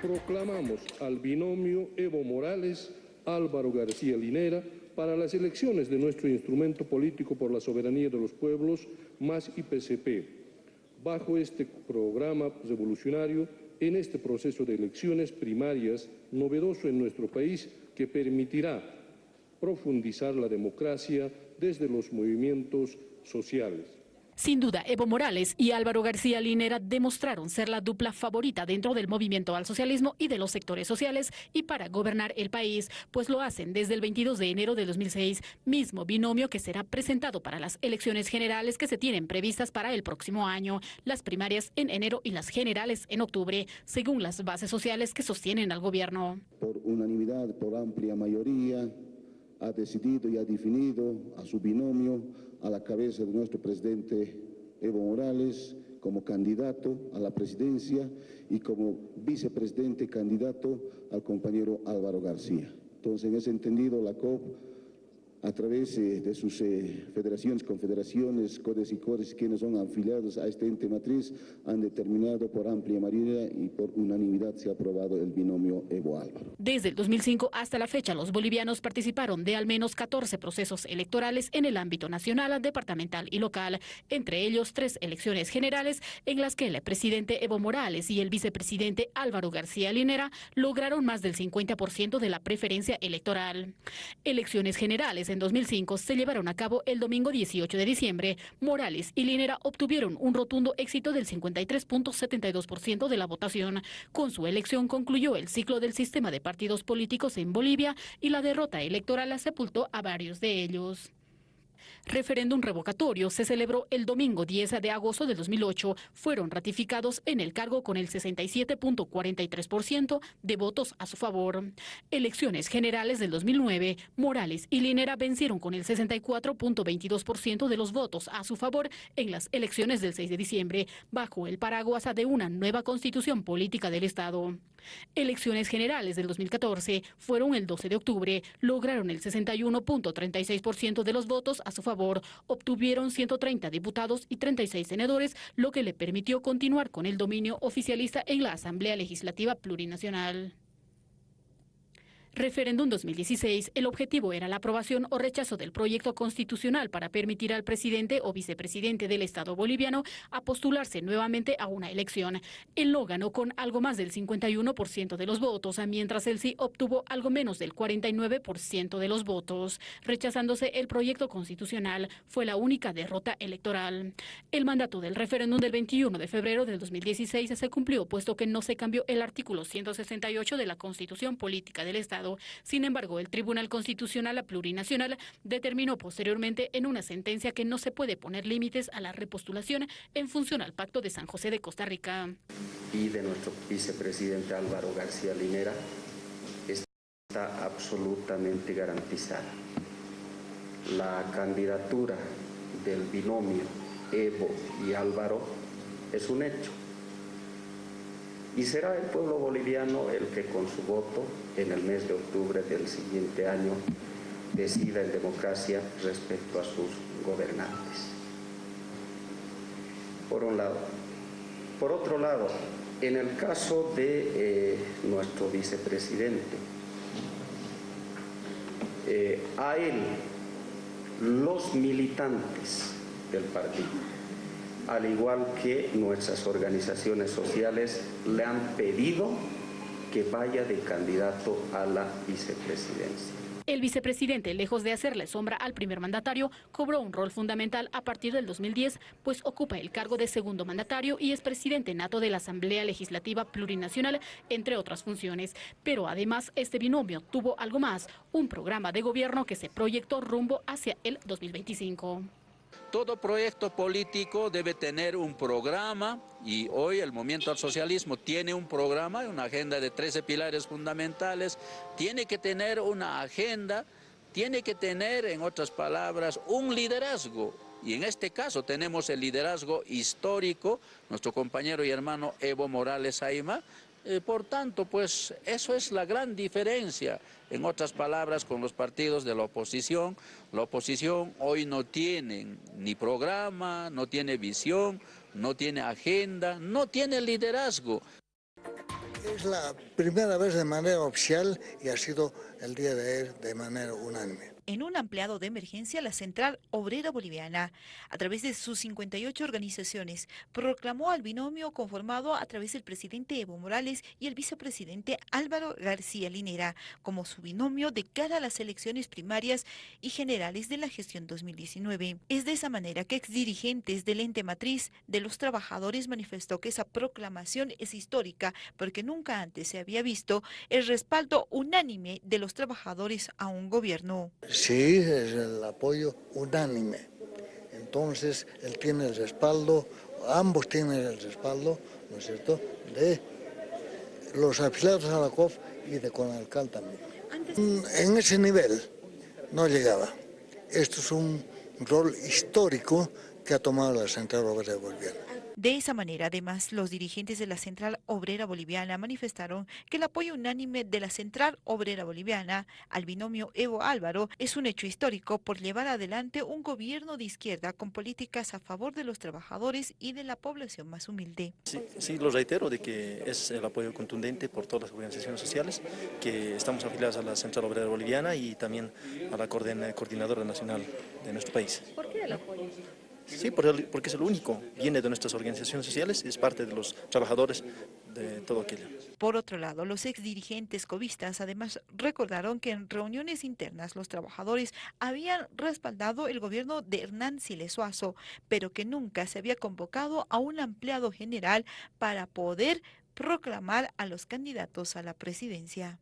proclamamos al binomio Evo Morales, Álvaro García Linera, para las elecciones de nuestro instrumento político por la soberanía de los pueblos, más IPCP. Bajo este programa revolucionario, en este proceso de elecciones primarias novedoso en nuestro país que permitirá profundizar la democracia desde los movimientos sociales. Sin duda, Evo Morales y Álvaro García Linera demostraron ser la dupla favorita dentro del movimiento al socialismo y de los sectores sociales y para gobernar el país, pues lo hacen desde el 22 de enero de 2006, mismo binomio que será presentado para las elecciones generales que se tienen previstas para el próximo año, las primarias en enero y las generales en octubre, según las bases sociales que sostienen al gobierno. Por unanimidad, por amplia mayoría, ha decidido y ha definido a su binomio a la cabeza de nuestro presidente Evo Morales como candidato a la presidencia y como vicepresidente candidato al compañero Álvaro García. Entonces, en ese entendido, la COP a través eh, de sus eh, federaciones, confederaciones, codes y codes, quienes son afiliados a este ente matriz, han determinado por amplia mayoría y por unanimidad se ha aprobado el binomio Evo Álvaro. Desde el 2005 hasta la fecha, los bolivianos participaron de al menos 14 procesos electorales en el ámbito nacional, departamental y local, entre ellos tres elecciones generales en las que el presidente Evo Morales y el vicepresidente Álvaro García Linera lograron más del 50% de la preferencia electoral. Elecciones generales en 2005 se llevaron a cabo el domingo 18 de diciembre, Morales y Linera obtuvieron un rotundo éxito del 53.72% de la votación. Con su elección concluyó el ciclo del sistema de partidos políticos en Bolivia y la derrota electoral sepultó a varios de ellos. Referéndum revocatorio se celebró el domingo 10 de agosto de 2008. Fueron ratificados en el cargo con el 67.43% de votos a su favor. Elecciones generales del 2009, Morales y Linera vencieron con el 64.22% de los votos a su favor en las elecciones del 6 de diciembre, bajo el paraguas de una nueva constitución política del Estado. Elecciones generales del 2014 fueron el 12 de octubre, lograron el 61.36% de los votos a su favor, obtuvieron 130 diputados y 36 senadores, lo que le permitió continuar con el dominio oficialista en la Asamblea Legislativa Plurinacional. Referéndum 2016, el objetivo era la aprobación o rechazo del proyecto constitucional para permitir al presidente o vicepresidente del Estado boliviano a postularse nuevamente a una elección. Él no ganó con algo más del 51% de los votos, mientras el sí obtuvo algo menos del 49% de los votos. Rechazándose el proyecto constitucional, fue la única derrota electoral. El mandato del referéndum del 21 de febrero del 2016 se cumplió, puesto que no se cambió el artículo 168 de la Constitución Política del Estado sin embargo, el Tribunal Constitucional Plurinacional determinó posteriormente en una sentencia que no se puede poner límites a la repostulación en función al Pacto de San José de Costa Rica. Y de nuestro vicepresidente Álvaro García Linera está absolutamente garantizada. La candidatura del binomio Evo y Álvaro es un hecho y será el pueblo boliviano el que con su voto en el mes de octubre del siguiente año decida en democracia respecto a sus gobernantes. Por un lado. Por otro lado, en el caso de eh, nuestro vicepresidente, eh, a él los militantes del partido al igual que nuestras organizaciones sociales le han pedido que vaya de candidato a la vicepresidencia. El vicepresidente, lejos de hacerle sombra al primer mandatario, cobró un rol fundamental a partir del 2010, pues ocupa el cargo de segundo mandatario y es presidente nato de la Asamblea Legislativa Plurinacional, entre otras funciones. Pero además, este binomio tuvo algo más, un programa de gobierno que se proyectó rumbo hacia el 2025. Todo proyecto político debe tener un programa y hoy el Movimiento al Socialismo tiene un programa, una agenda de 13 pilares fundamentales, tiene que tener una agenda, tiene que tener, en otras palabras, un liderazgo. Y en este caso tenemos el liderazgo histórico, nuestro compañero y hermano Evo Morales Aima, eh, por tanto, pues eso es la gran diferencia, en otras palabras, con los partidos de la oposición. La oposición hoy no tiene ni programa, no tiene visión, no tiene agenda, no tiene liderazgo. Es la primera vez de manera oficial y ha sido el día de ayer de manera unánime en un ampliado de emergencia, la Central Obrera Boliviana, a través de sus 58 organizaciones, proclamó al binomio conformado a través del presidente Evo Morales y el vicepresidente Álvaro García Linera como su binomio de cara a las elecciones primarias y generales de la gestión 2019. Es de esa manera que exdirigentes del ente matriz de los trabajadores manifestó que esa proclamación es histórica porque nunca antes se había visto el respaldo unánime de los trabajadores a un gobierno. Sí, es el apoyo unánime. Entonces, él tiene el respaldo, ambos tienen el respaldo, ¿no es cierto?, de los afiliados a la COF y de Conalcal también. En ese nivel no llegaba. Esto es un rol histórico que ha tomado la Central Obrera Boliviana. De esa manera, además, los dirigentes de la Central Obrera Boliviana manifestaron que el apoyo unánime de la Central Obrera Boliviana al binomio Evo Álvaro es un hecho histórico por llevar adelante un gobierno de izquierda con políticas a favor de los trabajadores y de la población más humilde. Sí, sí lo reitero de que es el apoyo contundente por todas las organizaciones sociales, que estamos afiliados a la Central Obrera Boliviana y también a la Coordinadora Nacional de nuestro país. ¿Por qué el apoyo? Sí, porque es el único, viene de nuestras organizaciones sociales y es parte de los trabajadores de todo aquello. Por otro lado, los ex dirigentes covistas además recordaron que en reuniones internas los trabajadores habían respaldado el gobierno de Hernán Silesuazo, pero que nunca se había convocado a un ampliado general para poder proclamar a los candidatos a la presidencia.